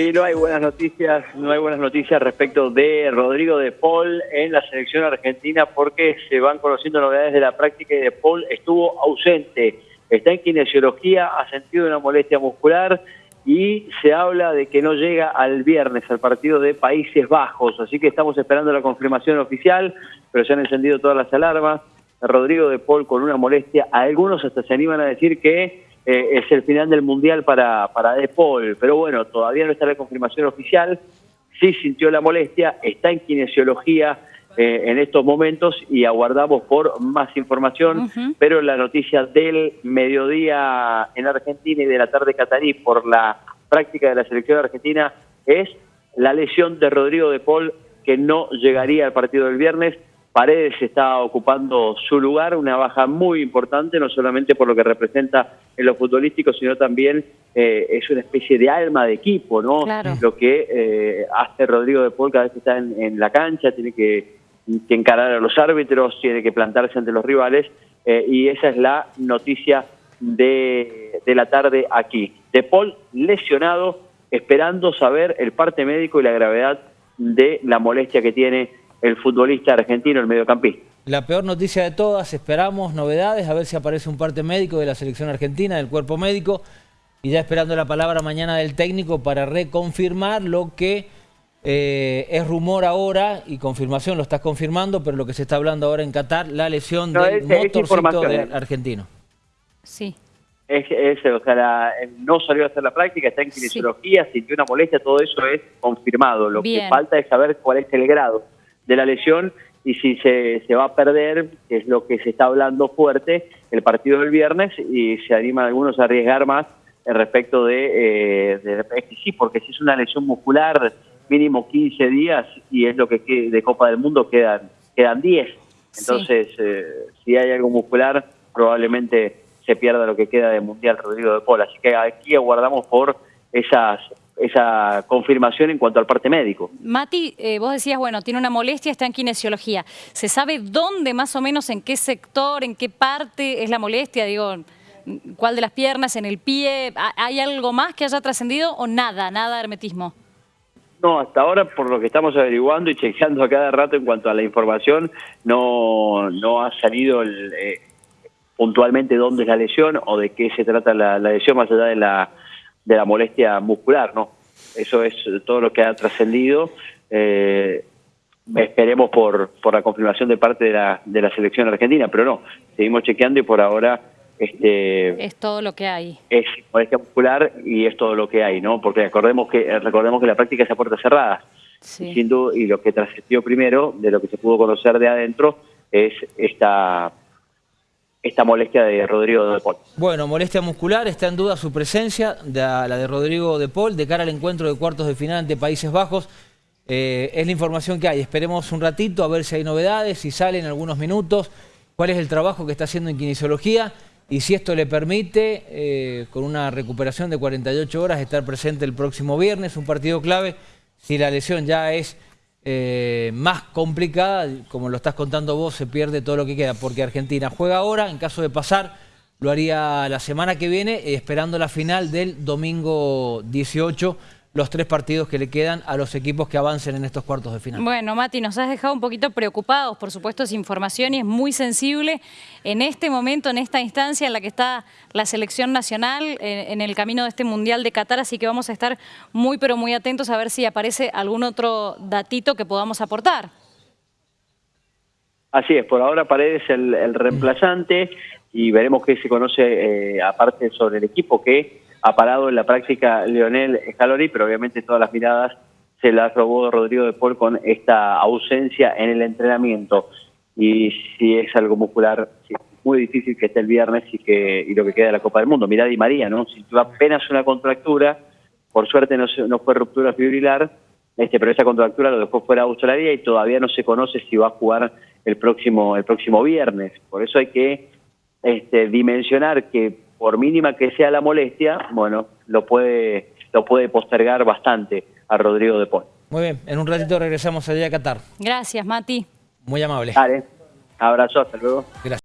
Sí, no hay buenas noticias, no hay buenas noticias respecto de Rodrigo de Paul en la selección argentina porque se van conociendo novedades de la práctica y de Paul estuvo ausente, está en kinesiología, ha sentido una molestia muscular y se habla de que no llega al viernes al partido de Países Bajos, así que estamos esperando la confirmación oficial, pero se han encendido todas las alarmas. Rodrigo de Paul con una molestia, algunos hasta se animan a decir que eh, es el final del Mundial para, para De Paul, pero bueno, todavía no está la confirmación oficial, sí sintió la molestia, está en kinesiología eh, en estos momentos y aguardamos por más información, pero la noticia del mediodía en Argentina y de la tarde catarí por la práctica de la selección argentina es la lesión de Rodrigo de Paul que no llegaría al partido del viernes, Paredes está ocupando su lugar, una baja muy importante, no solamente por lo que representa en lo futbolístico, sino también eh, es una especie de alma de equipo, ¿no? Lo que eh, hace Rodrigo de Paul cada vez que está en, la cancha, tiene que, encarar a los árbitros, tiene que plantarse ante los rivales, eh, y esa es la noticia de, de la tarde aquí. De Paul lesionado, esperando saber el parte médico y la gravedad de la molestia que tiene el futbolista argentino, el mediocampista. La peor noticia de todas, esperamos novedades, a ver si aparece un parte médico de la selección argentina, del cuerpo médico, y ya esperando la palabra mañana del técnico para reconfirmar lo que eh, es rumor ahora, y confirmación lo estás confirmando, pero lo que se está hablando ahora en Qatar, la lesión del motorcito de argentino. Sí. Es, o sea, no salió a hacer la práctica, está en kinesiología, sintió una molestia, todo eso es confirmado. Lo que falta es saber cuál es el grado de la lesión y si se, se va a perder, que es lo que se está hablando fuerte, el partido del viernes y se animan algunos a arriesgar más respecto de, eh, de, sí, porque si es una lesión muscular, mínimo 15 días y es lo que de Copa del Mundo quedan, quedan 10. Entonces, eh, si hay algo muscular, probablemente se pierda lo que queda de Mundial Rodrigo de Paul. Así que aquí aguardamos por esas esa confirmación en cuanto al parte médico. Mati, eh, vos decías, bueno, tiene una molestia, está en kinesiología. ¿Se sabe dónde más o menos, en qué sector, en qué parte es la molestia? Digo, ¿cuál de las piernas, en el pie? ¿Hay algo más que haya trascendido o nada, nada de hermetismo? No, hasta ahora, por lo que estamos averiguando y chequeando a cada rato en cuanto a la información, no, no ha salido eh, puntualmente dónde es la lesión o de qué se trata la lesión, más allá de la de la molestia muscular, ¿no? Eso es todo lo que ha trascendido. Eh, esperemos por, por la confirmación de parte de la, de la selección argentina, pero no, seguimos chequeando y por ahora... Este, es todo lo que hay. Es molestia muscular y es todo lo que hay, ¿no? Porque recordemos que recordemos que la práctica es a puertas cerradas. Sí. Y, y lo que trascendió primero, de lo que se pudo conocer de adentro, es esta esta molestia de Rodrigo de Paul. Bueno, molestia muscular, está en duda su presencia, la de Rodrigo de Paul, de cara al encuentro de cuartos de final ante Países Bajos. Eh, es la información que hay. Esperemos un ratito a ver si hay novedades, si salen algunos minutos, cuál es el trabajo que está haciendo en kinesiología y si esto le permite, eh, con una recuperación de 48 horas, estar presente el próximo viernes, un partido clave. Si la lesión ya es eh, más complicada, como lo estás contando vos, se pierde todo lo que queda, porque Argentina juega ahora, en caso de pasar, lo haría la semana que viene, eh, esperando la final del domingo 18, los tres partidos que le quedan a los equipos que avancen en estos cuartos de final. Bueno, Mati, nos has dejado un poquito preocupados, por supuesto es información y es muy sensible en este momento, en esta instancia en la que está la selección nacional eh, en el camino de este Mundial de Qatar, así que vamos a estar muy pero muy atentos a ver si aparece algún otro datito que podamos aportar. Así es, por ahora Paredes el, el reemplazante y veremos qué se conoce eh, aparte sobre el equipo que ha parado en la práctica Leonel Scaloni, pero obviamente todas las miradas se las robó Rodrigo de Paul con esta ausencia en el entrenamiento. Y si es algo muscular, es muy difícil que esté el viernes y que y lo que queda de la Copa del Mundo. Mirá Di María, ¿no? Si tuvo apenas una contractura, por suerte no, no fue ruptura fibrilar, este, pero esa contractura lo dejó fuera de Australia y todavía no se conoce si va a jugar el próximo, el próximo viernes. Por eso hay que este, dimensionar que por mínima que sea la molestia, bueno, lo puede, lo puede postergar bastante a Rodrigo de Paul. Muy bien, en un ratito regresamos allá a Qatar. Gracias, Mati. Muy amable. Dale, abrazo, hasta luego. Gracias.